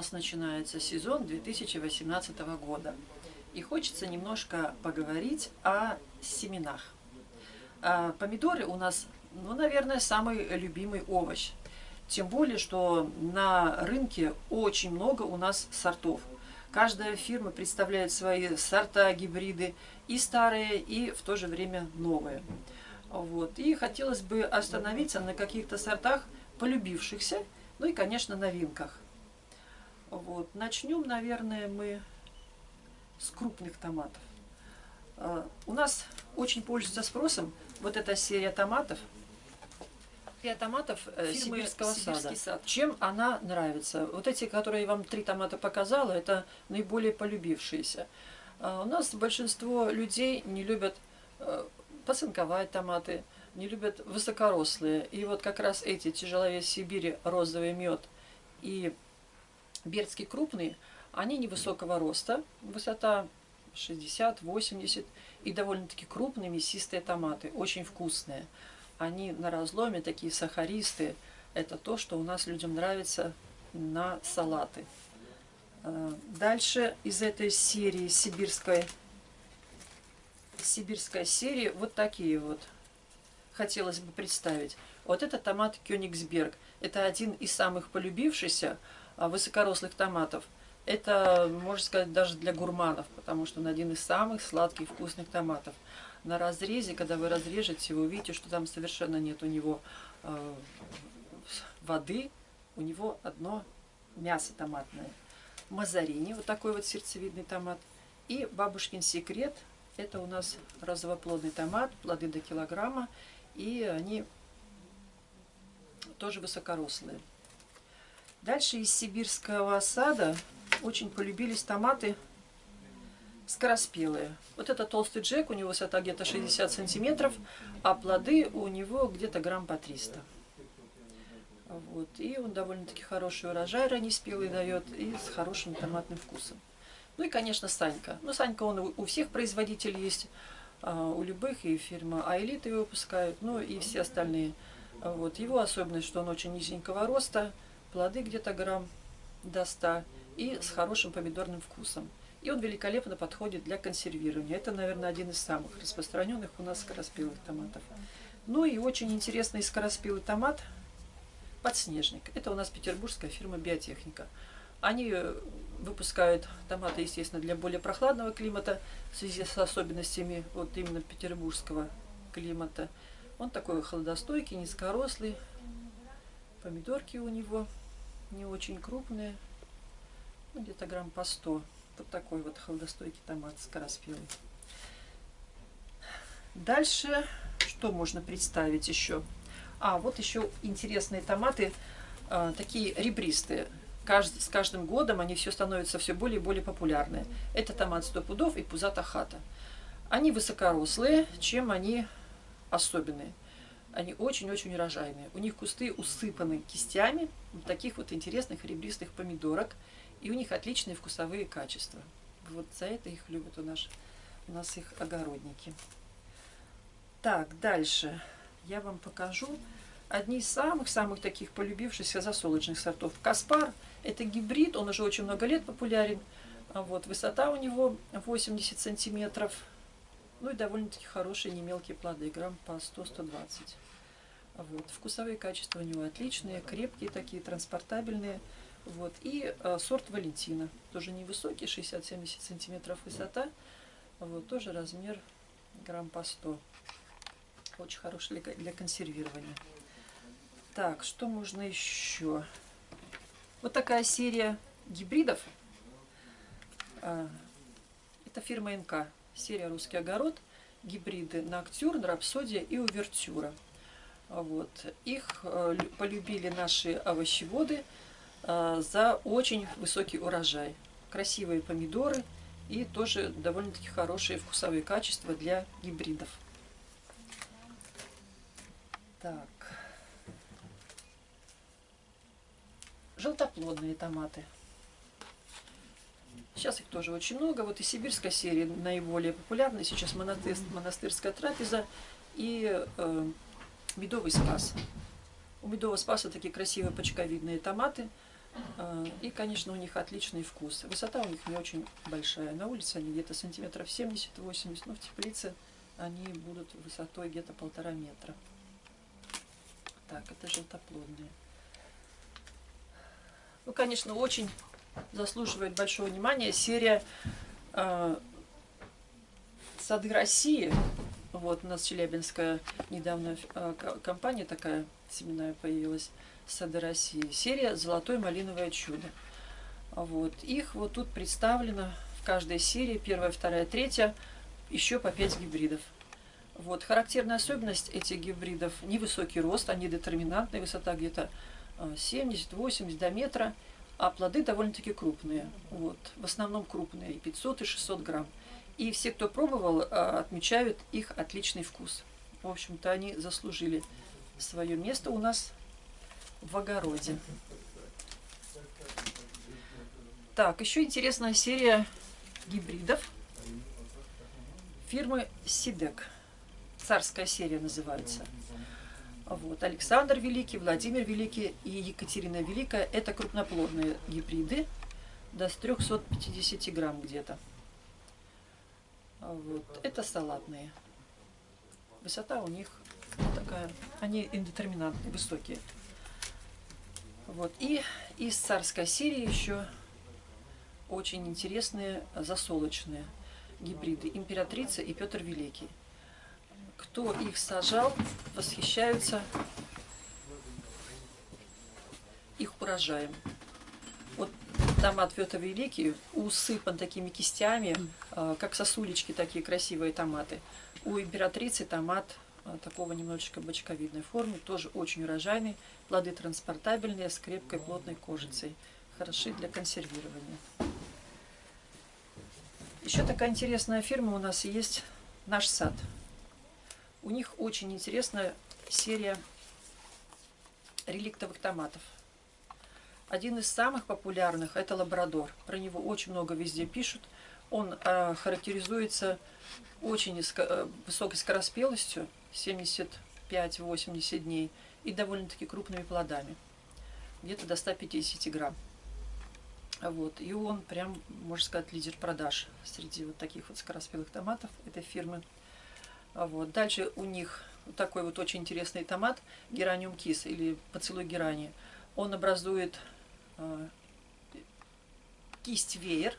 нас начинается сезон 2018 года. И хочется немножко поговорить о семенах. А, помидоры у нас, ну, наверное, самый любимый овощ. Тем более, что на рынке очень много у нас сортов. Каждая фирма представляет свои сорта, гибриды, и старые, и в то же время новые. Вот. И хотелось бы остановиться на каких-то сортах, полюбившихся, ну и, конечно, новинках. Вот. Начнем, наверное, мы с крупных томатов. А, у нас очень пользуется спросом вот эта серия томатов. Серия томатов э, фирмы Сибирского сада. сад. Чем она нравится? Вот эти, которые я вам три томата показала, это наиболее полюбившиеся. А, у нас большинство людей не любят э, поцинковать томаты, не любят высокорослые. И вот как раз эти тяжеловес Сибири, розовый мед и Бердский крупный, они невысокого роста, высота 60-80, и довольно-таки крупные мясистые томаты, очень вкусные. Они на разломе такие сахаристые. Это то, что у нас людям нравится на салаты. А, дальше из этой серии сибирской, сибирская серия вот такие вот хотелось бы представить. Вот это томат Кёнигсберг. Это один из самых полюбившихся высокорослых томатов. Это, можно сказать, даже для гурманов, потому что он один из самых сладких вкусных томатов. На разрезе, когда вы разрежете, вы увидите, что там совершенно нет у него э, воды, у него одно мясо томатное. Мазарини, вот такой вот сердцевидный томат. И бабушкин секрет, это у нас розовоплодный томат, плоды до килограмма, и они тоже высокорослые. Дальше из сибирского сада очень полюбились томаты скороспелые. Вот это толстый джек, у него высота где-то 60 сантиметров, а плоды у него где-то грамм по 300. Вот. И он довольно-таки хороший урожай раннеспелый дает и с хорошим томатным вкусом. Ну и, конечно, Санька. Ну, Санька, он у всех производителей есть, а, у любых, и фирма Айлит его выпускают, ну и все остальные. Вот. Его особенность, что он очень низенького роста, плоды где-то грамм до 100 и с хорошим помидорным вкусом. И он великолепно подходит для консервирования. Это, наверное, один из самых распространенных у нас скороспелых томатов. Ну и очень интересный скороспелый томат – подснежник. Это у нас петербургская фирма «Биотехника». Они э, выпускают томаты, естественно, для более прохладного климата в связи с особенностями вот именно петербургского климата. Он такой холодостойкий, низкорослый. Помидорки у него не очень крупные, ну, где-то грамм по 100. Вот такой вот холодостойкий томат скороспелый. Дальше что можно представить еще? А, вот еще интересные томаты, э, такие ребристые. Кажд, с каждым годом они все становятся все более и более популярные. Это томат сто пудов и пузата хата. Они высокорослые, чем они особенные. Они очень-очень урожайные. У них кусты усыпаны кистями таких вот интересных ребристых помидорок. И у них отличные вкусовые качества. Вот за это их любят у нас, у нас их огородники. Так, дальше я вам покажу одни из самых-самых таких полюбившихся засолочных сортов. Каспар – это гибрид, он уже очень много лет популярен. А вот, высота у него 80 сантиметров. Ну и довольно-таки хорошие немелкие плоды, грамм по 100-120. Вот. Вкусовые качества у него отличные, крепкие такие, транспортабельные. Вот. И э, сорт Валентина, тоже невысокий, 60-70 сантиметров высота. Вот. Тоже размер грамм по 100. Очень хороший для, для консервирования. Так, что можно еще? Вот такая серия гибридов. А, это фирма НК. Серия «Русский огород». Гибриды «Ноктюрн», «Рапсодия» и «Увертюра». Вот. Их э, полюбили наши овощеводы э, за очень высокий урожай. Красивые помидоры и тоже довольно-таки хорошие вкусовые качества для гибридов. Так. Желтоплодные томаты. Сейчас их тоже очень много. Вот и сибирская серия наиболее популярная. Сейчас монастырь, монастырская трапеза и э, медовый спас. У медового спаса такие красивые почковидные томаты. А, И, конечно, у них отличный вкус. Высота у них не очень большая. На улице они где-то сантиметров 70-80, но в теплице они будут высотой где-то полтора метра. Так, это желтоплодные. Ну, конечно, очень заслуживает большого внимания серия э, «Сады России». Вот у нас Челябинская недавно э, ко- компания такая семенная появилась «Сады России». Серия «Золотое малиновое чудо». Вот. Их вот тут представлено в каждой серии, первая, вторая, третья, еще по 5 гибридов. Вот. Характерная особенность этих гибридов – невысокий рост, они детерминантные, высота где-то 70-80 до метра, а плоды довольно-таки крупные. Вот. В основном крупные, и 500, и 600 грамм. И все, кто пробовал, а, отмечают их отличный вкус. В общем-то, они заслужили свое место у нас в огороде. Так, еще интересная серия гибридов фирмы Сидек. Царская серия называется. Вот. Александр Великий, Владимир Великий и Екатерина Великая – это крупноплодные гибриды до 350 грамм где-то. Вот. Это салатные. Высота у них такая, они индетерминантные, высокие. Вот. И из царской серии еще очень интересные засолочные гибриды императрица и Петр Великий. Кто их сажал, восхищаются их урожаем. Вот томат Петр Великий усыпан такими кистями, а, как сосулечки такие красивые томаты. У императрицы томат а, такого немножечко бочковидной формы, тоже очень урожайный. Плоды транспортабельные, с крепкой плотной кожицей. Хороши для консервирования. Еще такая интересная фирма у нас есть «Наш сад». У них очень интересная серия реликтовых томатов. Один из самых популярных – это лабрадор. Про него очень много везде пишут. Он э, характеризуется очень э, высокой скороспелостью, 75-80 дней, и довольно-таки крупными плодами, где-то до 150 грамм. Вот. И он прям, можно сказать, лидер продаж среди вот таких вот скороспелых томатов этой фирмы. А Вот. Дальше у них такой вот очень интересный томат гераниум кис или поцелуй герани. Он образует э, кисть веер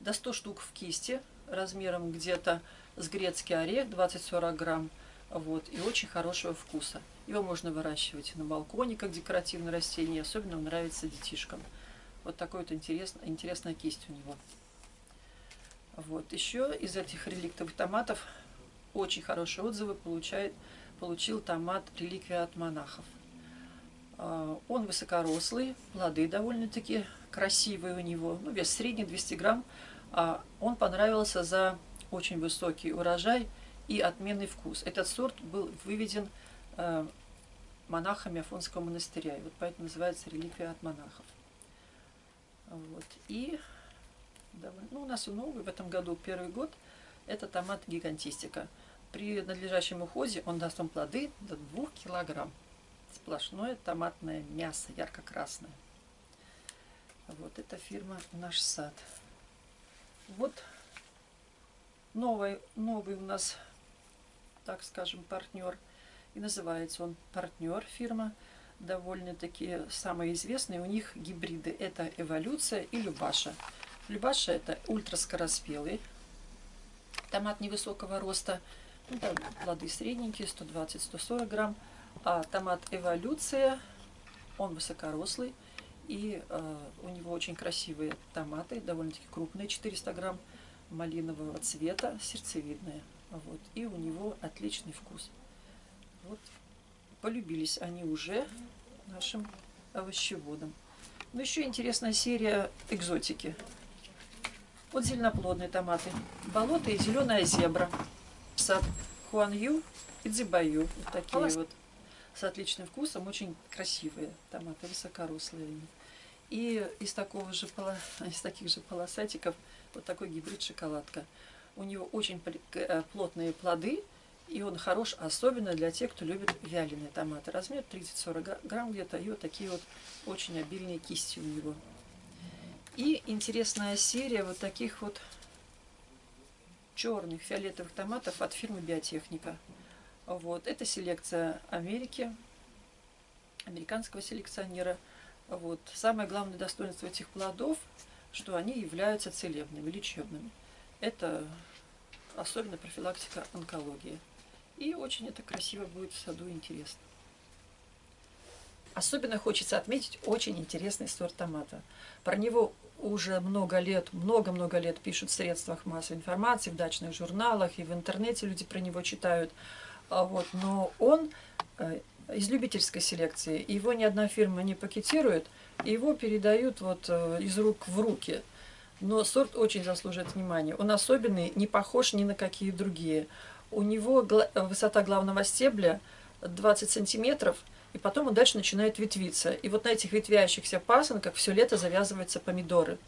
до 100 штук в кисти размером где-то с грецкий орех 20-40 грамм. Вот, и очень хорошего вкуса. Его можно выращивать на балконе как декоративное растение, особенно он нравится детишкам. Вот такой вот интересная, интересная кисть у него. Вот. Еще из этих реликтовых томатов очень хорошие отзывы получает, получил томат реликвия от монахов. А, Он высокорослый, плоды довольно-таки красивые у него, ну, вес средний, 200 грамм. А Он понравился за очень высокий урожай и отменный вкус. Этот сорт был выведен э, монахами Афонского монастыря, и вот поэтому называется реликвия от монахов. Вот. И довольно- ну, у нас и новый в этом году первый год это томат гигантистика. При надлежащем уходе он даст вам плоды до 2 килограмм. Сплошное томатное мясо, ярко-красное. Вот это фирма «Наш сад». Вот новый, новый у нас, так скажем, партнер. И называется он партнер фирма. Довольно-таки самые известные у них гибриды. Это эволюция и любаша. Любаша это ультраскороспелый. Томат невысокого роста. Ну, там плоды средненькие, 120-140 грамм. А томат эволюция, он высокорослый. И э, у него очень красивые томаты, довольно-таки крупные, 400 грамм, малинового цвета, сердцевидные. Вот. И у него отличный вкус. Вот. Полюбились они уже нашим овощеводам. Ну, еще интересная серия экзотики. Вот зеленоплодные томаты. Болото и зеленая зебра. Сад Хуанью и Дзибаю. Вот такие Класс. вот. С отличным вкусом. Очень красивые томаты, высокорослые. они. И из такого же из таких же полосатиков вот такой гибрид шоколадка. У него очень э, плотные плоды И он хорош, особенно для тех, кто любит вяленые томаты. Размер 30-40 грамм где-то. И вот такие вот очень обильные кисти у него. И интересная серия вот таких вот черных фиолетовых томатов от фирмы Биотехника. Вот. Это селекция Америки, американского селекционера. Вот. Самое главное достоинство этих плодов, что они являются целебными, лечебными. Это особенно профилактика онкологии. И очень это красиво будет в саду интересно. Особенно хочется отметить очень интересный сорт томата. Про него уже много лет, много-много лет пишут в средствах массовой информации, в дачных журналах и в интернете люди про него читают. А вот, но он э, из любительской селекции. Его ни одна фирма не пакетирует, его передают вот э, из рук в руки. Но сорт очень заслуживает внимания. Он особенный, не похож ни на какие другие. У него высота главного стебля 20 сантиметров, и потом он дальше начинает ветвиться. И вот на этих ветвящихся пасынках все лето завязываются помидоры.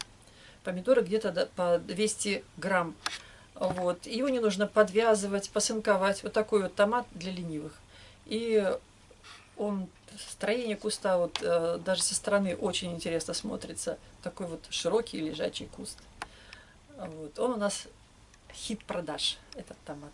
Помидоры где-то по 200 грамм. Вот. Его не нужно подвязывать, посынковать. Вот такой вот томат для ленивых. И он, строение куста вот э, даже со стороны очень интересно смотрится. Такой вот широкий лежачий куст. Вот. Он у нас хит продаж, этот томат.